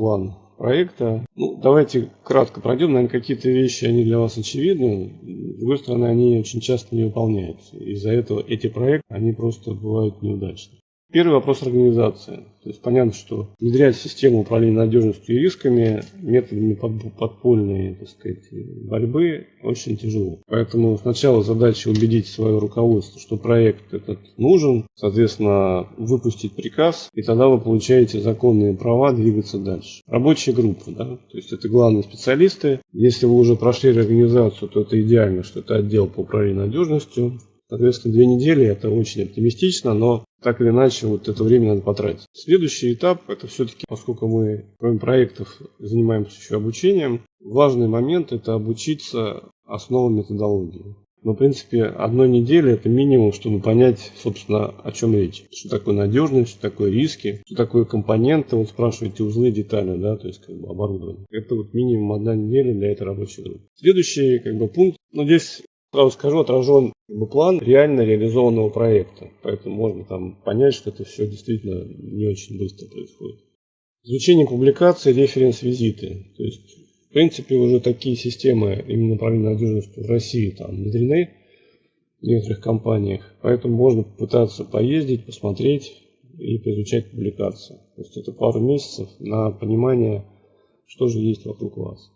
план проекта. Ну, давайте кратко пройдем. Наверное, какие-то вещи, они для вас очевидны. С другой стороны, они очень часто не выполняются. Из-за этого эти проекты, они просто бывают неудачны. Первый вопрос организации. То есть понятно, что внедрять систему управления надежностью и рисками методами подпольной так сказать, борьбы очень тяжело. Поэтому сначала задача убедить свое руководство, что проект этот нужен, соответственно, выпустить приказ, и тогда вы получаете законные права двигаться дальше. Рабочая группа, да, то есть это главные специалисты. Если вы уже прошли организацию, то это идеально, что это отдел по управлению надежностью, Соответственно, две недели это очень оптимистично, но так или иначе вот это время надо потратить. Следующий этап, это все-таки, поскольку мы, кроме проектов, занимаемся еще обучением, важный момент это обучиться основам методологии. Но, в принципе, одной недели это минимум, чтобы понять, собственно, о чем речь. Что такое надежность, что такое риски, что такое компоненты. Вот спрашиваете узлы, детали, да, то есть как бы оборудование. Это вот минимум одна неделя для этой рабочей группы. Следующий как бы пункт, ну здесь Сразу скажу, отражен план реально реализованного проекта. Поэтому можно там понять, что это все действительно не очень быстро происходит. Изучение публикаций, референс-визиты. То есть, в принципе, уже такие системы именно управления надежностью в России там внедрены в некоторых компаниях. Поэтому можно попытаться поездить, посмотреть и поизучать публикации. То есть это пару месяцев на понимание, что же есть вокруг вас.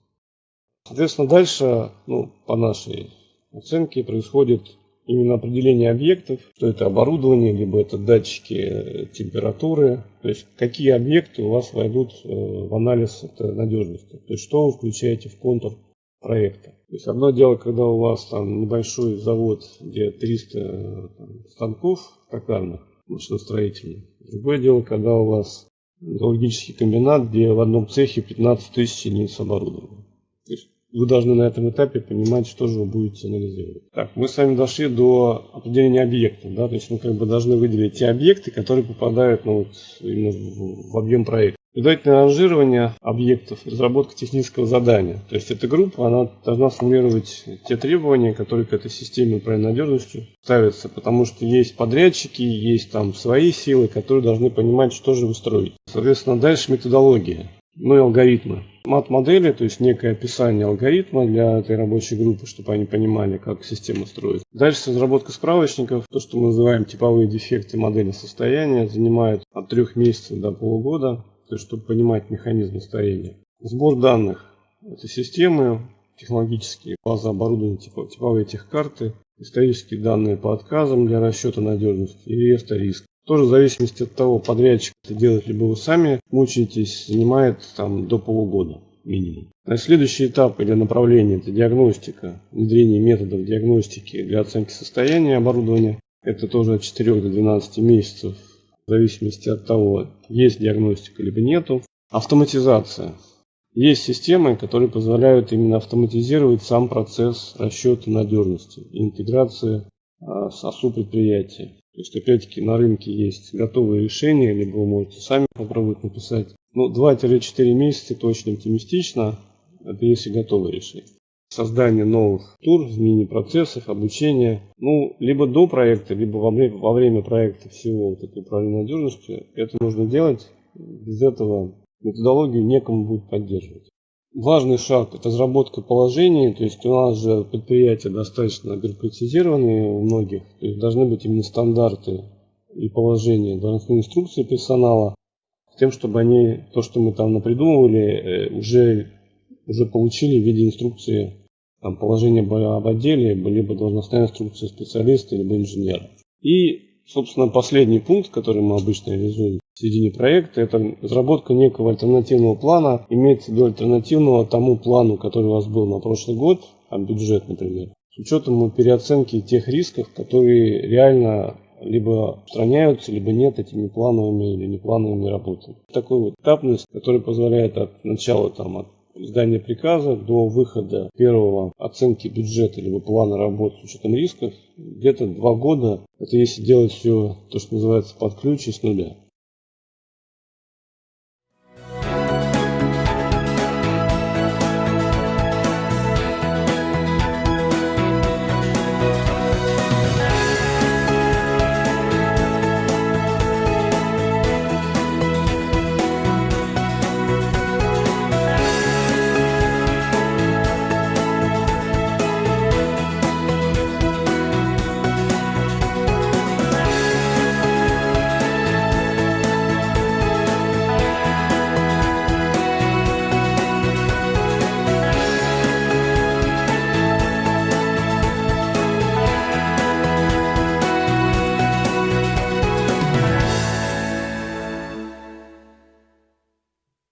Соответственно, дальше, ну, по нашей оценки происходит именно определение объектов, что это оборудование, либо это датчики э, температуры, то есть какие объекты у вас войдут э, в анализ это надежности, то есть что вы включаете в контур проекта. То есть одно дело, когда у вас там небольшой завод, где 300 э, там, станков токарных, машиностроительных. Другое дело, когда у вас металлургический комбинат, где в одном цехе 15 тысяч единиц оборудования. То есть вы должны на этом этапе понимать, что же вы будете анализировать. Так, мы с вами дошли до определения объектов, да, то есть мы как бы должны выделить те объекты, которые попадают ну, вот, именно в, в объем проекта. Предварительное ранжирование объектов, разработка технического задания. То есть эта группа, она должна сформулировать те требования, которые к этой системе управления надежностью ставятся, потому что есть подрядчики, есть там свои силы, которые должны понимать, что же вы строите. Соответственно, дальше методология ну и алгоритмы. Мат-модели, то есть некое описание алгоритма для этой рабочей группы, чтобы они понимали, как система строится. Дальше разработка справочников, то, что мы называем типовые дефекты модели состояния, занимает от трех месяцев до полугода, то есть чтобы понимать механизм старения. Сбор данных. Это системы, технологические базы оборудования, типа, типовые техкарты, исторические данные по отказам для расчета надежности и реестра риска. Тоже в зависимости от того, подрядчик это делает, либо вы сами мучаетесь, занимает там до полугода минимум. На следующий этап или направление это диагностика, внедрение методов диагностики для оценки состояния оборудования. Это тоже от 4 до 12 месяцев, в зависимости от того, есть диагностика либо нету. Автоматизация. Есть системы, которые позволяют именно автоматизировать сам процесс расчета надежности и интеграции а, с АСУ предприятия. То есть, опять-таки, на рынке есть готовые решения, либо вы можете сами попробовать написать. Ну, 2-4 месяца это очень оптимистично, это если готовые решения. Создание новых тур, изменение процессов, обучение. Ну, либо до проекта, либо во время, во время проекта всего вот этого управления надежностью. Это нужно делать. Без этого методологию некому будет поддерживать. Важный шаг – это разработка положений, то есть у нас же предприятия достаточно бюрократизированные у многих, то есть должны быть именно стандарты и положения, должностные инструкции персонала, с тем, чтобы они, то, что мы там напридумывали, э, уже, уже получили в виде инструкции. Там, положения об отделе, либо должностная инструкция специалиста, либо инженера. И Собственно, последний пункт, который мы обычно реализуем в середине проекта, это разработка некого альтернативного плана, имеется в виду альтернативного тому плану, который у вас был на прошлый год, а бюджет, например, с учетом переоценки тех рисков, которые реально либо устраняются, либо нет этими плановыми или неплановыми работами. Такой вот этапность, которая позволяет от начала там, от издания приказа до выхода первого оценки бюджета либо плана работы с учетом рисков где-то два года. Это если делать все то, что называется под ключ и с нуля.